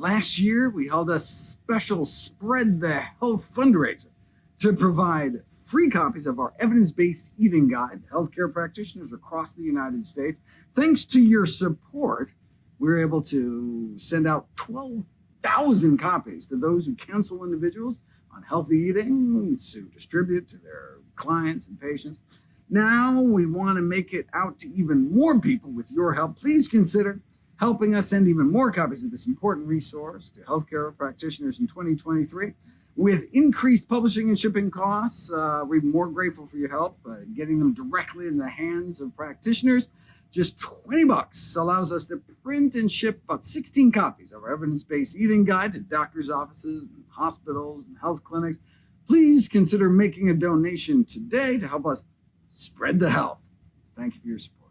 Last year, we held a special Spread the Health fundraiser to provide free copies of our evidence-based eating guide to healthcare practitioners across the United States. Thanks to your support, we were able to send out 12,000 copies to those who counsel individuals on healthy eating to distribute to their clients and patients. Now we want to make it out to even more people with your help. Please consider helping us send even more copies of this important resource to healthcare practitioners in 2023. With increased publishing and shipping costs, uh, we're more grateful for your help uh, getting them directly in the hands of practitioners. Just 20 bucks allows us to print and ship about 16 copies of our evidence-based eating guide to doctors' offices, and hospitals, and health clinics. Please consider making a donation today to help us spread the health. Thank you for your support.